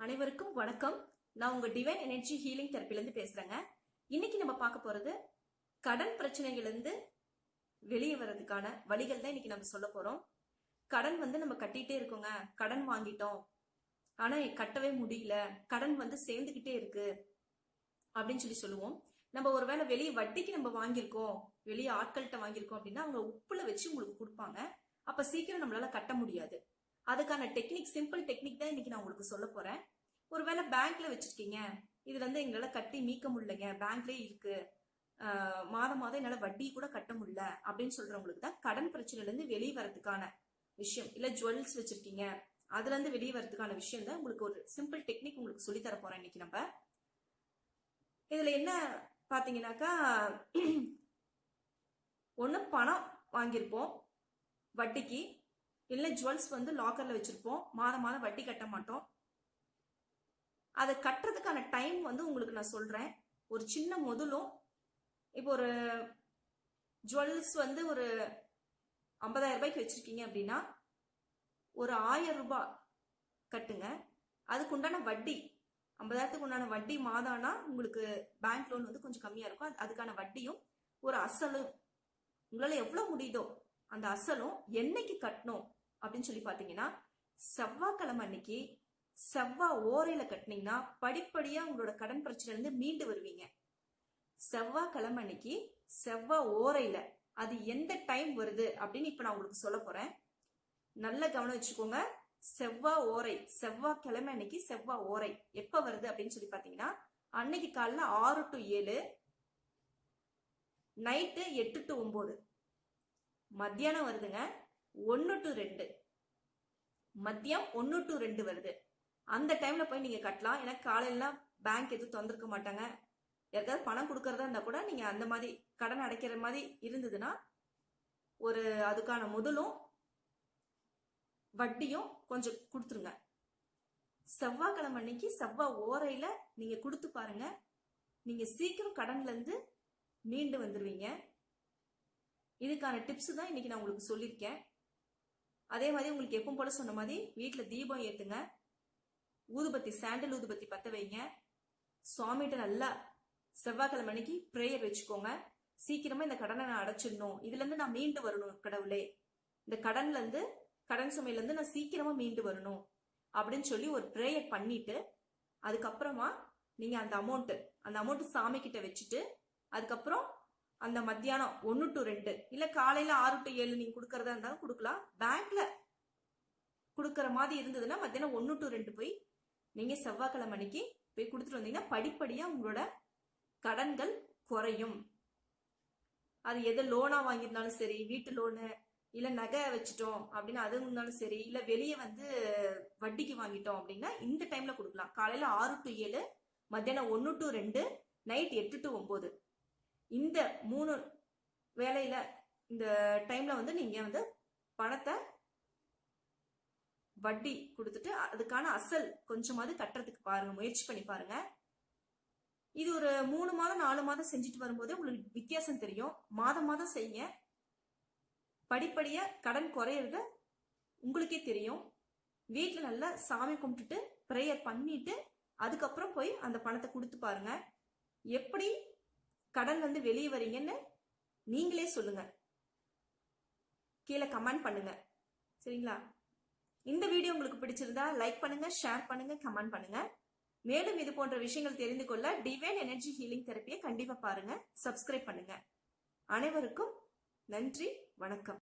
அனைவருக்கும் வணக்கம். நான் உங்க டிவைன் எனர்ஜி ஹீலிங் தெரப்பிலேருந்து பேசுறேங்க. இன்னைக்கு நம்ம பார்க்க போறது கடன் பிரச்சனைகள்லேருந்து வெளியே வர்றதுக்கான வழிகள் தான் இன்னைக்கு நம்ம சொல்ல போறோம். கடன் வந்து நம்ம கட்டிட்டே இருக்கோங்க. கடன் வாங்கிட்டோம். ஆனா கட்டவே முடியல. கடன் வந்து சேர்ந்துக்கிட்டே இருக்கு அப்படின்னு சொல்லி சொல்லுவோம். நம்ம ஒருவேளை வெளியே வட்டிக்கு நம்ம வாங்கியிருக்கோம். வெளியே ஆட்கள்கிட்ட வாங்கியிருக்கோம் அப்படின்னா அவங்க உப்புல வச்சு உங்களுக்கு கொடுப்பாங்க. அப்ப சீக்கிரம் நம்மளால கட்ட முடியாது. அதுக்கான டெக்னிக் சிம்பிள் டெக்னிக் தான் இன்னைக்கு நான் உங்களுக்கு சொல்ல போறேன். ஒருவேளை பேங்க்ல வச்சிருக்கீங்க. இதுல இருந்து எங்களால கட்டி மீக்க முடியலைங்க. பேங்க்லயே இருக்கு. மாதம் மாதம் என்னால வட்டி கூட கட்ட முடியல. அப்படின்னு சொல்றவங்களுக்கு தான் கடன் பிரச்சனையில இருந்து வெளியே வரதுக்கான விஷயம். இல்ல ஜுவல்ஸ் வச்சிருக்கீங்க. அதுல இருந்து வெளியே வரதுக்கான விஷயம் தான் உங்களுக்கு ஒரு சிம்பிள் டெக்னிக் உங்களுக்கு சொல்லி தர போறேன் இன்னைக்கு நம்ம. இதுல என்ன பாத்தீங்கன்னாக்கா ஒண்ணு பணம் வாங்கியிருப்போம். வட்டிக்கு. இல்லை ஜுவல்ஸ் வந்து லாக்கர்ல வச்சிருப்போம். மாதம் மாதம் வட்டி கட்ட மாட்டோம். அதை கட்டுறதுக்கான டைம் வந்து உங்களுக்கு நான் சொல்றேன். ஒரு சின்ன முதலும் இப்போ ஒரு ஜுவல்ஸ் வந்து ஒரு ஐம்பதாயிரம் ரூபாய்க்கு வச்சிருக்கீங்க அப்படின்னா ஒரு ஆயிரம் ரூபாய் கட்டுங்க. அதுக்கு உண்டான வட்டி ஐம்பதாயிரத்துக்கு உண்டான வட்டி மாதானா உங்களுக்கு பேங்க் லோன் வந்து கொஞ்சம் கம்மியா இருக்கும். அது- அதுக்கான வட்டியும் ஒரு அசலும் உங்களால எவ்வளவு முடியுதோ அந்த அசலும் என்னைக்கு கட்டணும் அப்படின்னு சொல்லி பாத்தீங்கன்னா செவ்வாய்க்கிழமை அன்னைக்கு செவ்வாய் ஓரையில கட்டினீங்கன்னா படிப்படியா உங்களோட கடன் பிரச்சனை இருந்து மீண்டு வருவீங்க. செவ்வாய்க்கிழமை அன்னைக்கு செவ்வாய் ஓரையில அது எந்த டைம் வருது அப்படின்னு இப்ப நான் உங்களுக்கு சொல்ல போறேன். நல்ல கவனம் வச்சுக்கோங்க. செவ்வாய் ஓரை செவ்வாய் கிழமை அன்னைக்கு செவ்வாய் ஓரை எப்ப வருது அப்படின்னு சொல்லி பாத்தீங்கன்னா அன்னைக்கு காலைல ஆறு டு ஏழு நைட்டு எட்டு டு ஒன்பது. மத்தியானம் வருதுங்க ஒன்று டு ரெண்டு. மதியம் ஒன்று டு ரெண்டு வருது. அந்த டைம்ல போய் நீங்க கட்டலாம். ஏன்னா காலையிலாம் பேங்க் எதுவும் தந்திருக்க மாட்டாங்க. யாருக்காவது பணம் கொடுக்கறதா இருந்தா கூட நீங்க அந்த மாதிரி கடன் அடைக்கிற மாதிரி இருந்ததுன்னா ஒரு அதுக்கான முதலும் வட்டியும் கொஞ்சம் கொடுத்துருங்க. செவ்வாய்க்கிழமை அன்னைக்கு செவ்வாய் ஓரையில நீங்க கொடுத்து பாருங்க. நீங்க சீக்கிரம் கடன்ல இருந்து மீண்டு வந்துடுவீங்க இதுக்கான டிப்ஸ் தான் இன்னைக்கு நான் உங்களுக்கு சொல்லியிருக்கேன். அதே மாதிரி உங்களுக்கு எப்பவும் போல சொன்ன மாதிரி வீட்டில் தீபம் ஏத்துங்க. ஊதுபத்தி சாண்டல் ஊதுபத்தி பத்த வைங்க. சுவாமிகிட்ட நல்லா செவ்வாய்க்கிழமை அன்னைக்கு ப்ரேயர் வச்சுக்கோங்க. சீக்கிரமா இந்த கடனை நான் அடைச்சிடணும். இதுல இருந்து நான் மீண்டு வரணும் கடவுளே. இந்த கடன்ல இருந்து கடன் சுமையில இருந்து நான் சீக்கிரமா மீண்டு வரணும் அப்படின்னு சொல்லி ஒரு ப்ரேயர் பண்ணிட்டு அதுக்கப்புறமா நீங்க அந்த அமௌண்ட் அந்த அமௌண்ட் சாமி கிட்ட வச்சுட்டு அதுக்கப்புறம் அந்த மத்தியானம் ஒன்று டு ரெண்டு இல்ல காலையில ஆறு டு ஏழு நீங்க கொடுக்கறதா இருந்தாலும் கொடுக்கலாம். பேங்க்ல கொடுக்கற மாதிரி இருந்ததுன்னா மத்தியானம் ஒன்று டு ரெண்டு போய் நீங்க செவ்வாய்க்கிழமை அன்னைக்கு போய் கொடுத்துட்டு வந்தீங்கன்னா படிப்படியா உங்களோட கடன்கள் குறையும். அது எது லோனா வாங்கியிருந்தாலும் சரி வீட்டு லோனு இல்ல நகை வச்சுட்டோம் அப்படின்னு அது இருந்தாலும் சரி இல்ல வெளியே வந்து வட்டிக்கு வாங்கிட்டோம் அப்படின்னா இந்த டைம்ல கொடுக்கலாம். காலையில ஆறு டு ஏழு மத்தியானம் ஒன்று டு ரெண்டு நைட் எட்டு டு ஒன்பது. இந்த மூணு வேலையில இந்த டைம்ல வந்து நீங்க வந்து பணத்தை வட்டி கொடுத்துட்டு அதுக்கான அசல் கொஞ்சமாவது கட்டுறதுக்கு பாருங்க முயற்சி பண்ணி பாருங்க. இது ஒரு மூணு மாதம் நாலு மாதம் செஞ்சுட்டு வரும்போதே உங்களுக்கு வித்தியாசம் தெரியும். மாதம் மாதம் செய்யுங்க. படிப்படியா கடன் குறையிறது உங்களுக்கே தெரியும். வீட்டில் நல்லா சாமி கும்பிட்டுட்டு ப்ரேயர் பண்ணிட்டு அதுக்கப்புறம் போய் அந்த பணத்தை கொடுத்து பாருங்க. எப்படி கடன் வந்து வெளியே வரீங்கன்னு நீங்களே சொல்லுங்க. கீழே கமெண்ட் பண்ணுங்க. சரிங்களா? இந்த வீடியோ உங்களுக்கு பிடிச்சிருந்தா லைக் பண்ணுங்க ஷேர் பண்ணுங்க கமெண்ட் பண்ணுங்க. மேலும் இது போன்ற விஷயங்கள் தெரிந்து கொள்ள டிவைன் எனர்ஜி ஹீலிங் தெரப்பியை கண்டிப்பா பாருங்க சப்ஸ்கிரைப் பண்ணுங்க. அனைவருக்கும் நன்றி வணக்கம்.